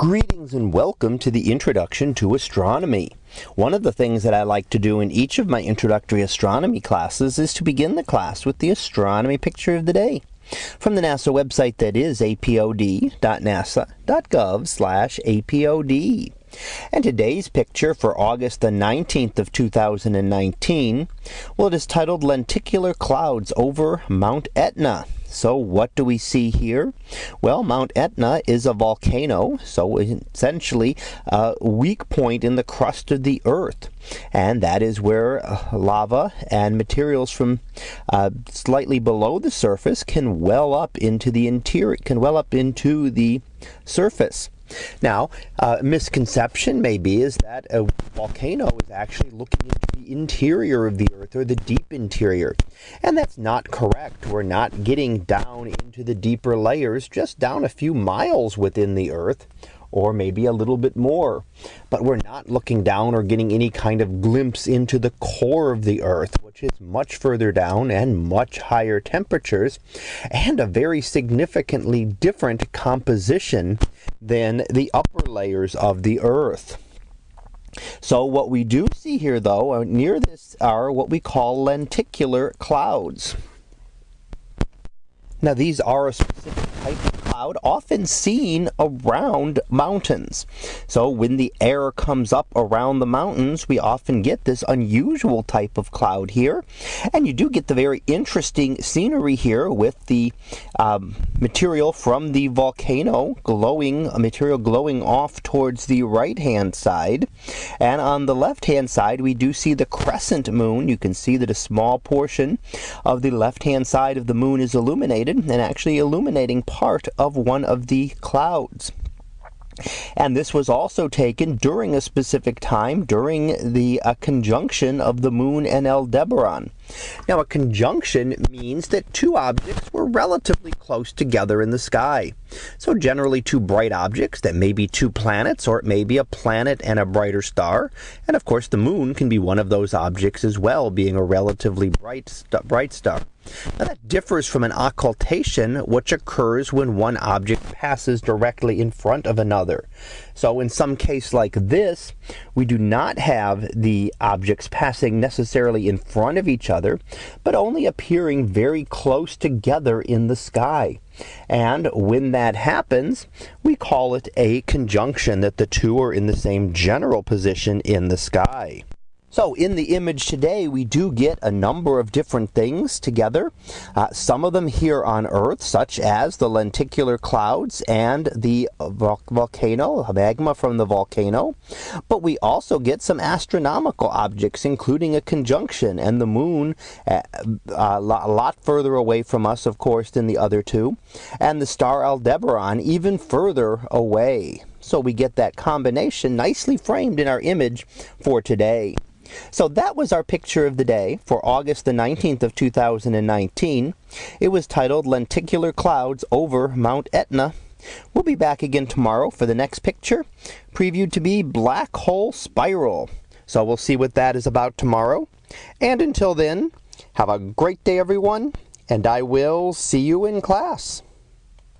Greetings and welcome to the Introduction to Astronomy. One of the things that I like to do in each of my introductory astronomy classes is to begin the class with the astronomy picture of the day from the NASA website that is apod.nasa.gov slash apod. And today's picture for August the 19th of 2019, well it is titled Lenticular Clouds over Mount Etna. So what do we see here? Well, Mount Etna is a volcano, so essentially a weak point in the crust of the Earth. And that is where uh, lava and materials from uh, slightly below the surface can well up into the interior, can well up into the surface. Now, uh, misconception maybe is that a volcano is actually looking into the interior of the Earth or the deep interior. And that's not correct. We're not getting down into the deeper layers, just down a few miles within the Earth or maybe a little bit more. But we're not looking down or getting any kind of glimpse into the core of the Earth, which is much further down and much higher temperatures, and a very significantly different composition than the upper layers of the Earth. So what we do see here, though, uh, near this are what we call lenticular clouds. Now these are a specific type of cloud often seen around mountains. So when the air comes up around the mountains, we often get this unusual type of cloud here. And you do get the very interesting scenery here with the um, material from the volcano glowing, a material glowing off towards the right-hand side. And on the left-hand side, we do see the crescent moon. You can see that a small portion of the left-hand side of the moon is illuminated and actually illuminating part of of one of the clouds. And this was also taken during a specific time, during the uh, conjunction of the moon and Aldebaran. Now, a conjunction means that two objects were relatively close together in the sky. So generally two bright objects that may be two planets, or it may be a planet and a brighter star. And of course, the moon can be one of those objects as well, being a relatively bright, st bright star. Now that differs from an occultation, which occurs when one object passes directly in front of another. So in some case like this, we do not have the objects passing necessarily in front of each other, but only appearing very close together in the sky. And when that happens, we call it a conjunction, that the two are in the same general position in the sky. So in the image today, we do get a number of different things together. Uh, some of them here on Earth, such as the lenticular clouds and the vol volcano, magma from the volcano. But we also get some astronomical objects, including a conjunction and the moon uh, a lot further away from us, of course, than the other two, and the star Aldebaran even further away. So we get that combination nicely framed in our image for today. So that was our picture of the day for August the 19th of 2019. It was titled Lenticular Clouds Over Mount Etna. We'll be back again tomorrow for the next picture, previewed to be Black Hole Spiral. So we'll see what that is about tomorrow. And until then, have a great day everyone, and I will see you in class.